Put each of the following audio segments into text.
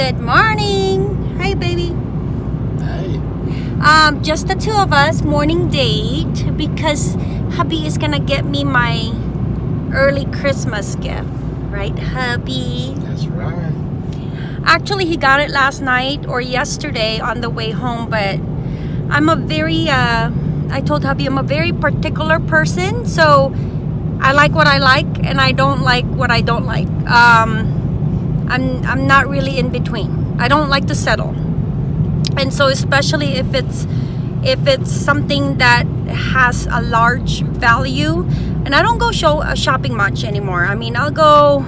Good morning. Hi, baby. Hey. Um, just the two of us, morning date, because hubby is gonna get me my early Christmas gift. Right, hubby? That's right. Actually, he got it last night or yesterday on the way home, but I'm a very, uh, I told hubby I'm a very particular person, so I like what I like and I don't like what I don't like. Um, I'm I'm not really in between. I don't like to settle. And so especially if it's if it's something that has a large value and I don't go show uh, shopping much anymore. I mean, I'll go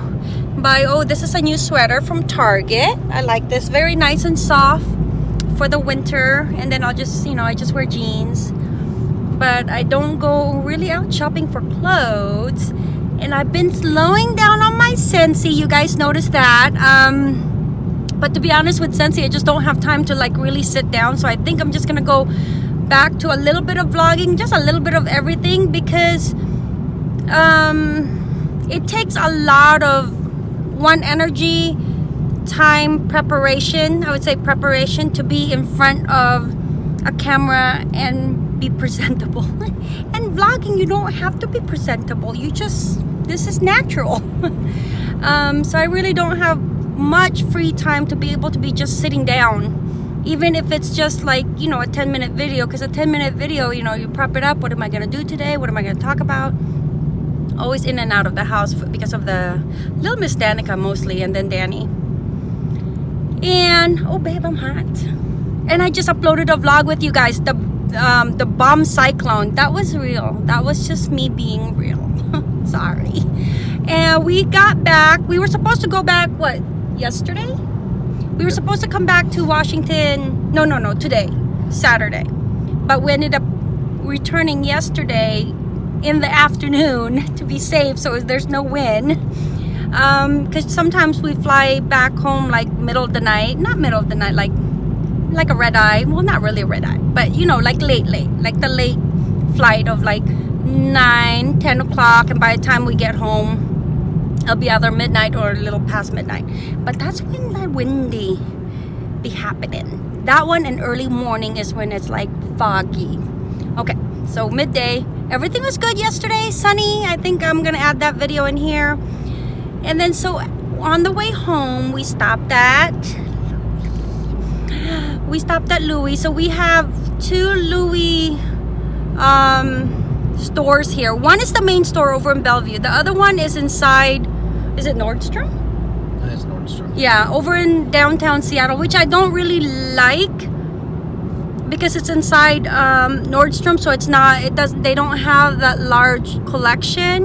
buy oh, this is a new sweater from Target. I like this. Very nice and soft for the winter and then I'll just, you know, I just wear jeans. But I don't go really out shopping for clothes and I've been slowing down on Scentsy. You guys noticed that. Um, but to be honest with Scentsy, I just don't have time to like really sit down. So I think I'm just gonna go back to a little bit of vlogging, just a little bit of everything because um, it takes a lot of one energy, time, preparation. I would say preparation to be in front of a camera and be presentable. and vlogging, you don't have to be presentable. You just this is natural. Um, so I really don't have much free time to be able to be just sitting down. Even if it's just like you know a 10 minute video because a 10 minute video you know you prep it up what am I gonna do today? What am I gonna talk about? Always in and out of the house because of the little Miss Danica mostly and then Danny. And oh babe I'm hot. And I just uploaded a vlog with you guys the um, the bomb cyclone. That was real. That was just me being real sorry. And we got back we were supposed to go back what yesterday? We were supposed to come back to Washington no no no today Saturday. But we ended up returning yesterday in the afternoon to be safe so there's no wind. Because um, sometimes we fly back home like middle of the night not middle of the night like like a red eye well not really a red eye but you know like late late like the late flight of like 9 10 o'clock and by the time we get home it'll be either midnight or a little past midnight. But that's when the windy be happening. That one and early morning is when it's like foggy. Okay so midday. Everything was good yesterday sunny. I think i'm gonna add that video in here. And then so on the way home we stopped at we stopped at louis. So we have two louis um stores here. One is the main store over in Bellevue. The other one is inside, is it Nordstrom? It's Nordstrom. Yeah, over in downtown Seattle, which I don't really like because it's inside um, Nordstrom, so it's not, it does, they don't have that large collection.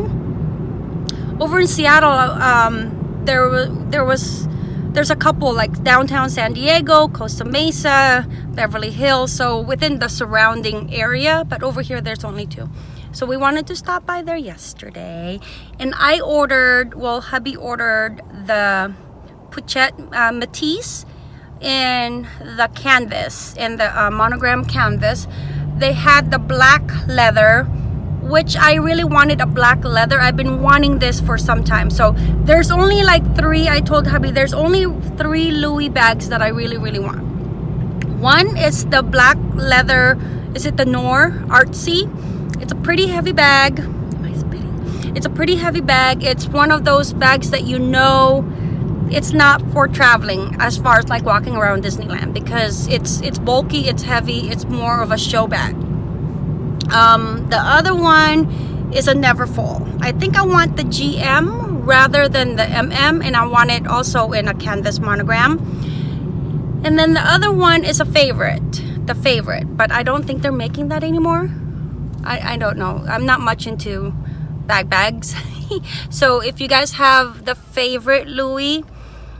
Over in Seattle, um, there, there was, there's a couple like downtown San Diego, Costa Mesa, Beverly Hills, so within the surrounding area, but over here there's only two. So we wanted to stop by there yesterday. And I ordered, well, hubby ordered the Pochette uh, Métis in the canvas, in the uh, monogram canvas. They had the black leather, which I really wanted a black leather. I've been wanting this for some time. So there's only like three, I told hubby, there's only three Louis bags that I really, really want. One is the black leather, is it the Noir Artsy? It's a pretty heavy bag. It's a pretty heavy bag. It's one of those bags that you know it's not for traveling as far as like walking around Disneyland because it's it's bulky, it's heavy, it's more of a show bag. Um, the other one is a Neverfull. I think I want the GM rather than the MM and I want it also in a canvas monogram. And then the other one is a favorite, the favorite, but I don't think they're making that anymore. I, I don't know. I'm not much into bag bags. so if you guys have the favorite Louis,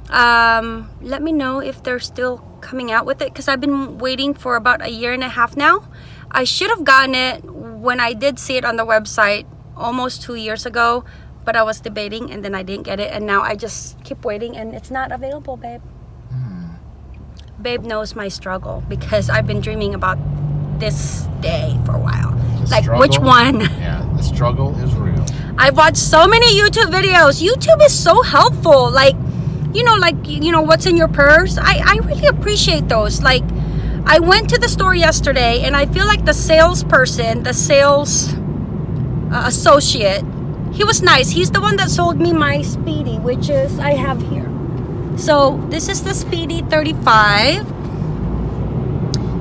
um, let me know if they're still coming out with it because I've been waiting for about a year and a half now. I should have gotten it when I did see it on the website almost two years ago, but I was debating and then I didn't get it and now I just keep waiting and it's not available, babe. Mm. Babe knows my struggle because I've been dreaming about this day for a while like struggle, which one? Yeah, the struggle is real. I've watched so many YouTube videos. YouTube is so helpful. Like you know, like you know what's in your purse. I I really appreciate those. Like, I went to the store yesterday, and I feel like the salesperson, the sales uh, associate, he was nice. He's the one that sold me my Speedy, which is I have here. So this is the Speedy 35.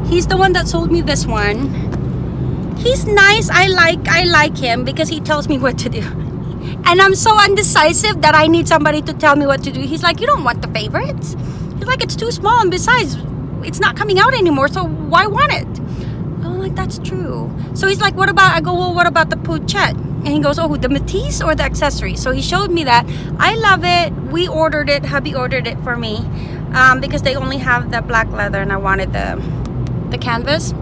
He's the one that sold me this one. He's nice. I like I like him because he tells me what to do. And I'm so undecisive that I need somebody to tell me what to do. He's like, "You don't want the favorites." He's like, "It's too small and besides, it's not coming out anymore, so why want it?" I'm like, "That's true." So he's like, "What about?" I go, "Well, what about the pochette And he goes, "Oh, the Métis or the accessory?" So he showed me that. I love it. We ordered it. Hubby ordered it for me um, because they only have the black leather, and I wanted the the canvas.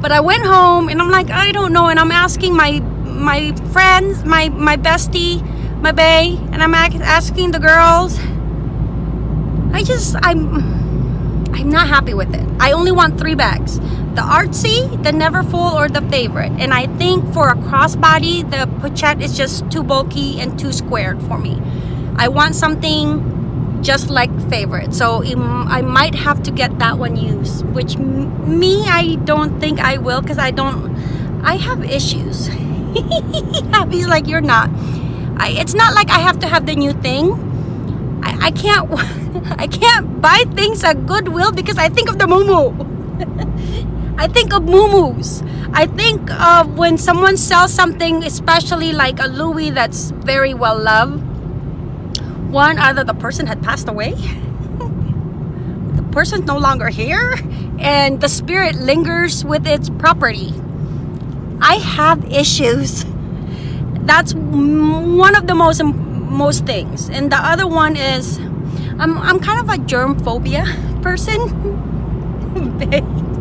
But I went home and I'm like, I don't know. And I'm asking my my friends, my my bestie, my bae, and I'm asking the girls. I just I'm I'm not happy with it. I only want three bags: the artsy, the Neverfull, or the favorite. And I think for a crossbody, the pochette is just too bulky and too squared for me. I want something just like favorite so i might have to get that one used which me i don't think i will because i don't i have issues. He's like you're not. I, it's not like i have to have the new thing. I, I can't i can't buy things at goodwill because i think of the mumu i think of mumus i think of when someone sells something especially like a louis that's very well loved one either the person had passed away. The person's no longer here and the spirit lingers with its property. I have issues. That's one of the most most things. And the other one is i'm, I'm kind of a germ phobia person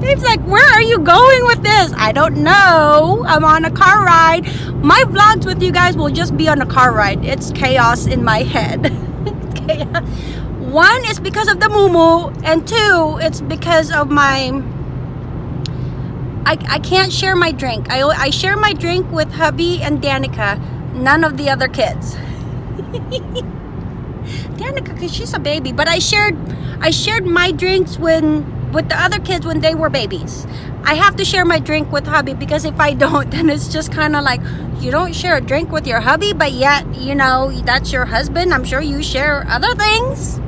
Babe's like, where are you going with this? I don't know. I'm on a car ride. My vlogs with you guys will just be on a car ride. It's chaos in my head. One is because of the mumu, and two, it's because of my. I, I can't share my drink. I, I share my drink with hubby and Danica, none of the other kids. Danica, because she's a baby, but I shared I shared my drinks when with the other kids when they were babies. I have to share my drink with hubby because if I don't, then it's just kind of like you don't share a drink with your hubby, but yet you know that's your husband. I'm sure you share other things.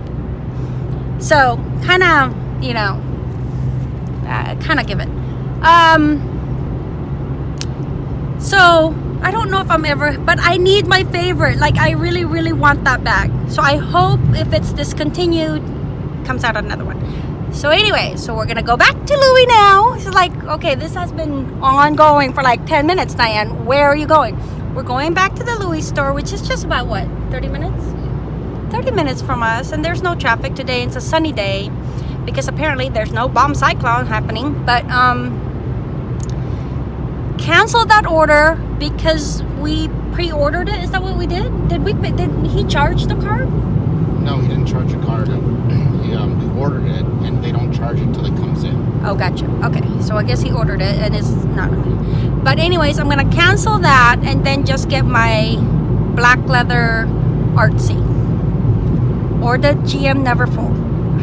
So kind of you know, uh, kind of give it. Um. So I don't know if I'm ever, but I need my favorite. Like I really, really want that bag. So I hope if it's discontinued, comes out another one. So anyway, so we're gonna go back to Louis now. She's like, okay, this has been ongoing for like 10 minutes, Diane. Where are you going? We're going back to the Louis store, which is just about what, 30 minutes? 30 minutes from us, and there's no traffic today. It's a sunny day because apparently there's no bomb cyclone happening. But um, cancel that order because we pre-ordered it. Is that what we did? Did we? Did he charge the card? No, he didn't charge a card. He, um, ordered it, and they don't charge it until it comes in. Oh, gotcha. Okay, so I guess he ordered it and it's not. But anyways, I'm gonna cancel that and then just get my black leather artsy or the GM Neverfull.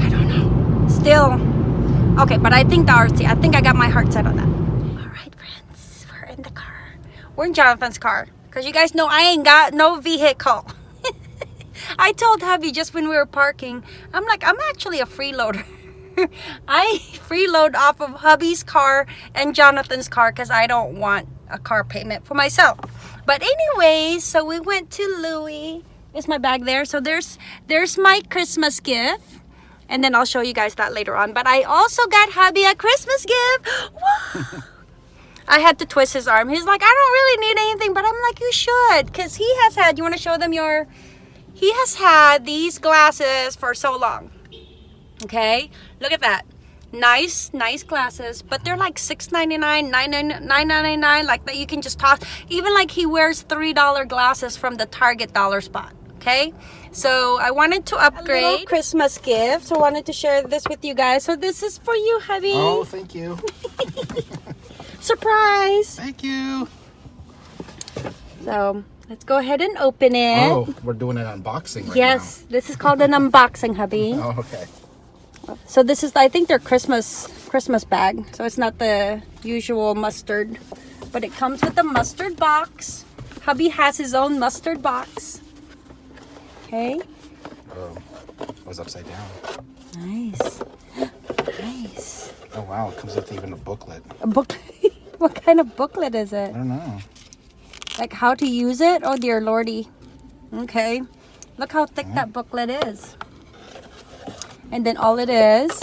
I don't know. Still, okay. But I think the artsy. I think I got my heart set on that. All right, friends, we're in the car. We're in Jonathan's car because you guys know I ain't got no vehicle. I told hubby just when we were parking, I'm like, I'm actually a freeloader. I freeload off of hubby's car and Jonathan's car because I don't want a car payment for myself. But anyways, so we went to Louis. Is my bag there? So there's there's my Christmas gift. And then I'll show you guys that later on. But I also got hubby a Christmas gift. I had to twist his arm. He's like, I don't really need anything, but I'm like, you should. Because he has had, you want to show them your, he has had these glasses for so long. Okay, look at that. Nice, nice glasses, but they're like $6.99, $9.99, like that you can just toss. Even like he wears $3 glasses from the Target dollar spot. Okay, so I wanted to upgrade. Christmas gift, so I wanted to share this with you guys. So this is for you, hubby. Oh, thank you. Surprise! Thank you. So let's go ahead and open it. Oh, we're doing an unboxing right yes, this is called an unboxing, hubby. Oh, okay. So this is, I think, their Christmas Christmas bag. So it's not the usual mustard, but it comes with a mustard box. Hubby has his own mustard box. Okay, Oh, it was upside down. nice, nice. Oh wow, it comes with even a booklet. A book. what kind of booklet is it? I don't know. Like how to use it? Oh dear lordy. Okay. Look how thick that booklet is. And then all it is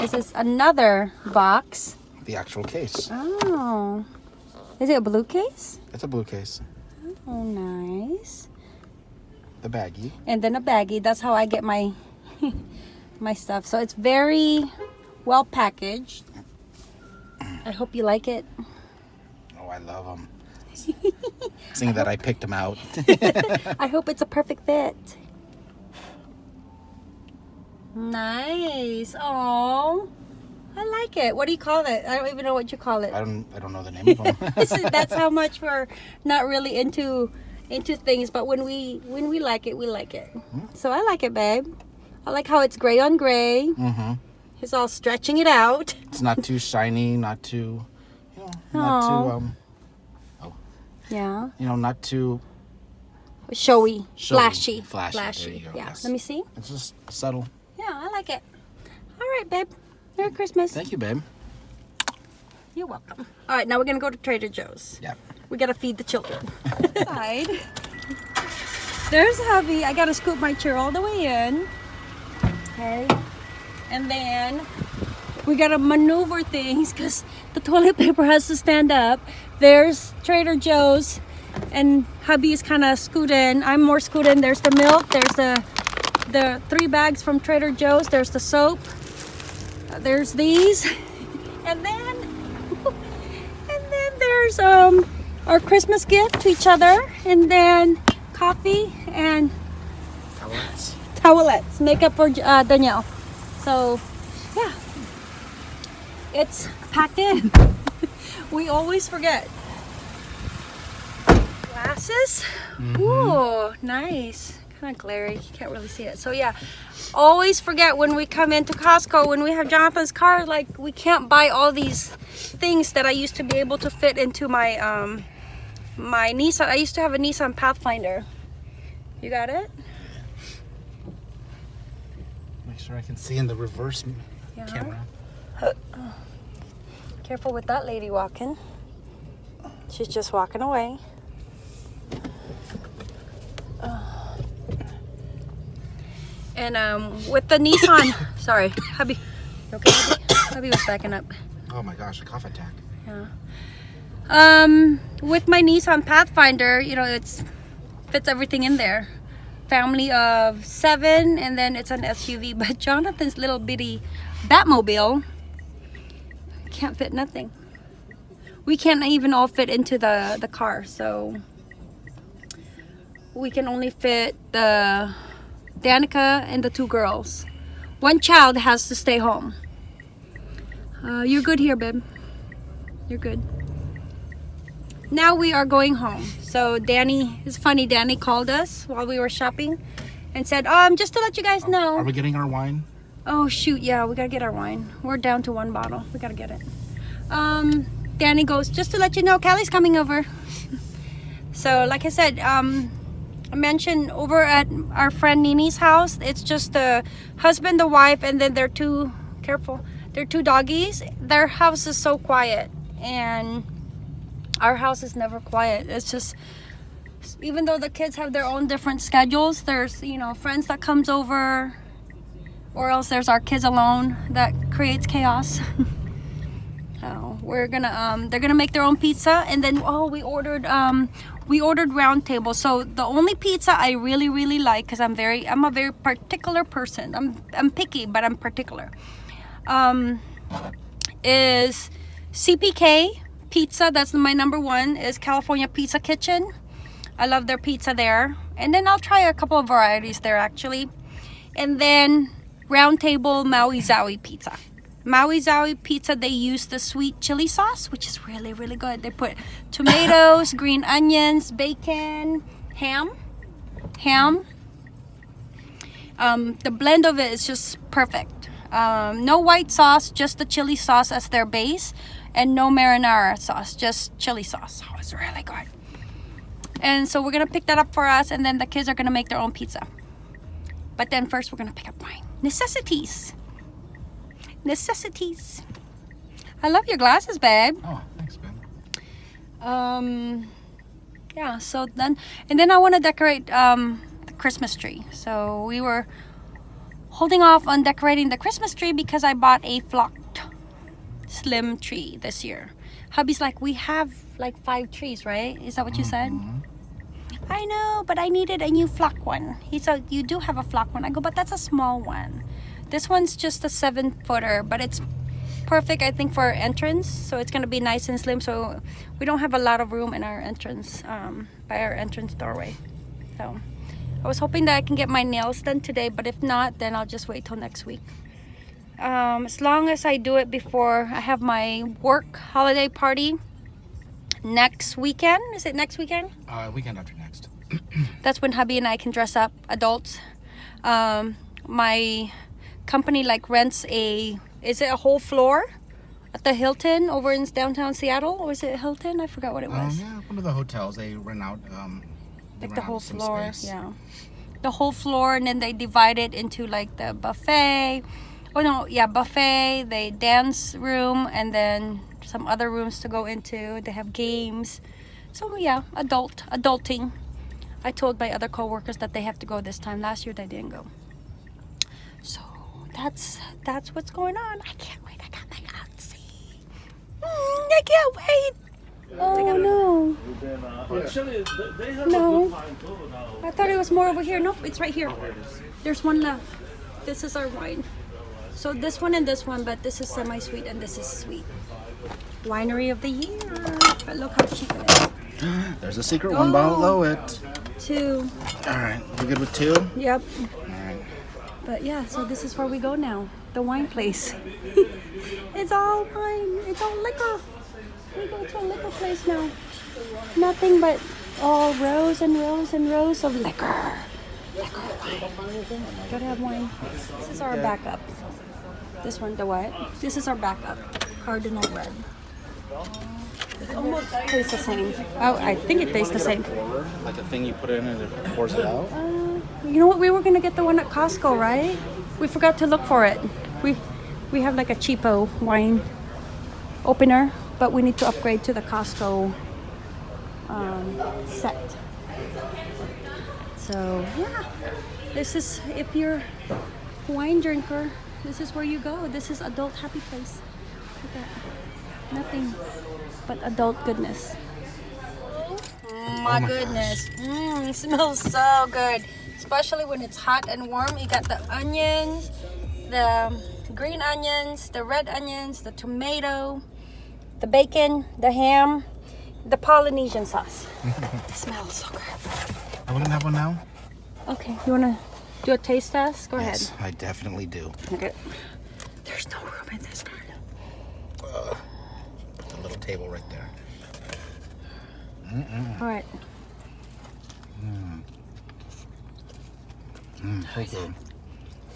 is this another box. The actual case. Oh. Is it a blue case? It's a blue case. Oh nice. The baggie. And then a baggie. That's how I get my my stuff. So it's very well packaged. I hope you like it. Oh, I love them. Seeing that I picked them out. I hope it's a perfect fit. Nice. Oh, I like it. What do you call it? I don't even know what you call it. I don't. I don't know the name of them. That's how much we're not really into into things, but when we when we like it, we like it. So I like it, babe. I like how it's gray on gray. mm-hmm. It's all stretching it out. It's not too shiny. Not too. You know. Not Aw. too. Um. Yeah, You know. Not too. showy, Showy, flashy, flashy. There you go, Yeah. yes. Let me see. It's just subtle. Yeah, I like it. All right, babe. Merry Christmas. Thank you, babe. You're welcome. All right, now we're gonna go to Trader Joe's. Yeah. We gotta feed the children. Side. There's hubby. I gotta scoop my chair all the way in. Okay. And then we gotta maneuver things because the toilet paper has to stand up. There's Trader Joe's and hubby is kind of scooting. I'm more scooting. There's the milk. There's the the three bags from Trader Joe's. There's the soap. Uh, There's these. And then and then there's um our Christmas gift to each other and then coffee and Towelettes. towelettes makeup for uh, Danielle. So yeah, it's packed in. we always forget. Glasses. Ooh, nice. Kind of glary. You can't really see it. So yeah, always forget when we come into Costco when we have Jonathan's car. Like we can't buy all these things that I used to be able to fit into my um my Nissan. I used to have a Nissan Pathfinder. You got it? Make sure I can see in the reverse Yeah. camera. Careful with that lady walking. She's just walking away. Ugh. And um, with the Nissan, sorry, hubby, you okay, hubby? hubby was backing up. Oh my gosh, a cough attack. Yeah. Um, with my Nissan Pathfinder, you know, it's fits everything in there. Family of seven, and then it's an SUV. But Jonathan's little bitty Batmobile can't fit nothing. We can't even all fit into the the car, so we can only fit the Danica and the two girls. One child has to stay home. Uh, you're good here, babe. You're good. Now we are going home. So Danny, it's funny, Danny called us while we were shopping and said, um, just to let you guys know. Are we getting our wine? Oh shoot, yeah, we gotta get our wine. We're down to one bottle. We gotta get it. Um, Danny goes, just to let you know, Callie's coming over. so like I said, um, I mentioned over at our friend Nini's house, it's just the husband, the wife, and then their two, careful, their two doggies. Their house is so quiet and our house is never quiet. It's just, even though the kids have their own different schedules, there's, you know, friends that comes over, or else there's our kids alone that creates chaos. so we're gonna um they're gonna make their own pizza and then oh we ordered um we ordered round table. So the only pizza i really really like because i'm very i'm a very particular person. I'm i'm picky but i'm particular. Um is cpk pizza that's my number one is california pizza kitchen. I love their pizza there. And then i'll try a couple of varieties there actually. And then round table maui zaui pizza Maui Zaui pizza, they use the sweet chili sauce, which is really, really good. They put tomatoes, green onions, bacon, ham, ham. Um, the blend of it is just perfect. Um, no white sauce, just the chili sauce as their base, and no marinara sauce, just chili sauce. Oh, it's really good. And so we're gonna pick that up for us, and then the kids are gonna make their own pizza. But then first, we're gonna pick up wine. Necessities necessities. I love your glasses, babe. Oh, thanks, babe. Um, yeah. So then, and then I want to decorate um the Christmas tree. So we were holding off on decorating the Christmas tree because I bought a flocked slim tree this year. Hubby's like, we have like five trees, right? Is that what you said? I know, but I needed a new flock one. He said, you do have a flock one. I go, but that's a small one. This one's just a seven footer, but it's perfect, I think, for our entrance. So it's gonna be nice and slim. So we don't have a lot of room in our entrance, um, by our entrance doorway. So I was hoping that I can get my nails done today, but if not, then I'll just wait till next week. Um, as long as I do it before I have my work holiday party next weekend. Is it next weekend? Uh, weekend after next. that's when hubby and I can dress up adults. Um, my company like rents a is it a whole floor at the Hilton over in downtown Seattle or is it Hilton? I forgot what it Um, was. yeah, one of the hotels they rent out. Um, like the whole floor, space. yeah. The whole floor and then they divide it into like the buffet. Oh no, yeah, buffet, they dance room and then some other rooms to go into. They have games. So yeah, adult, adulting. I told my other coworkers that they have to go this time. Last year they didn't go. So that's that's what's going on. I can't wait. I got my outfit. Mm, I can't wait. Oh no. Actually, they- they have No. a good time too now. I thought it was more over here. Nope, it's right here. There's one left. This is our wine. So this one and this one, but this is semi-sweet and this is sweet. Winery of the year. But look how cheap it is. There's a secret one oh. below Oh. it. Two. All right, you good with two? Yep. All right. But yeah, so this is where we go now. The wine place. it's all wine. It's all liquor. We go to a liquor place now. Nothing but all rows and rows and rows of liquor. Liquor wine. Gotta have wine. This is our backup. This one, the what? This is our backup. Cardinal red. It almost tastes the same. Oh, I think it tastes the same. Like a thing you put in and it pours it out. Uh, you know what? We were gonna get the one at Costco, right? We forgot to look for it. We we have like a cheapo wine opener, but we need to upgrade to the Costco um, set. So yeah, this is if you're a wine drinker, this is where you go. This is adult happy place. Look at that. Nothing but adult goodness. my goodness. Mmm, smells so good. Especially when it's hot and warm. You got the onions, the green onions, the red onions, the tomato, the bacon, the ham, the Polynesian sauce. it smells so good. I wouldn't have one now. Okay, you wanna do a taste test? Go Yes, I definitely do. Okay. There's no room in this car. Put the little table right there. All right. Mm, so good.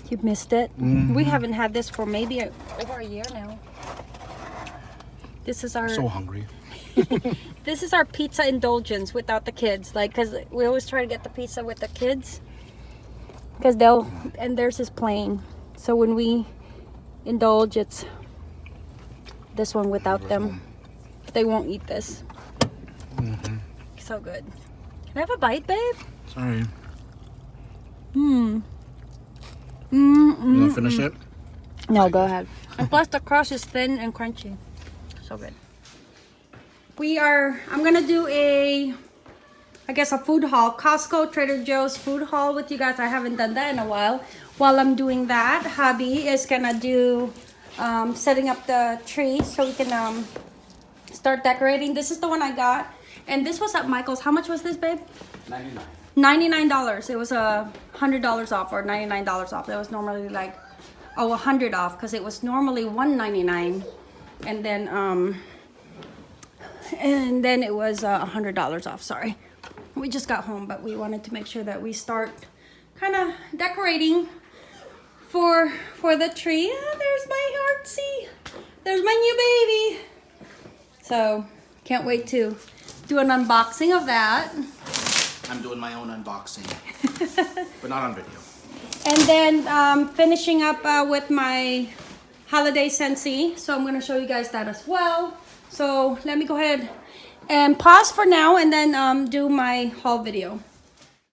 You missed it. Mm-hmm. We haven't had this for maybe a, over a year now. This is our So hungry. this is our pizza indulgence without the kids. Like, cause we always try to get the pizza with the kids, cause they'll and theirs is plain. So when we indulge, it's this one without them. They won't eat this. So good. Can I have a bite, babe? Sorry. Hmm. Mm, You wanna finish it? No, go ahead. And plus the crust is thin and crunchy. So good. We are, I'm gonna do a, I guess a food haul. Costco, Trader Joe's food haul with you guys. I haven't done that in a while. While I'm doing that, hubby is gonna do, um, setting up the tree so we can um, start decorating. This is the one I got. And this was at Michael's. How much was this, babe? 99 $99. It was a $100 off or $99 off. That was normally like oh, a hundred off because it was normally one ninety nine, and then um, and then it was uh, a hundred dollars off. Sorry, we just got home, but we wanted to make sure that we start kind of decorating for for the tree. Ah, there's my artsy. There's my new baby. So can't wait to do an unboxing of that. I'm doing my own unboxing, but not on video. And then um, finishing up uh, with my holiday Scentsy. So I'm gonna show you guys that as well. So let me go ahead and pause for now and then um, do my haul video.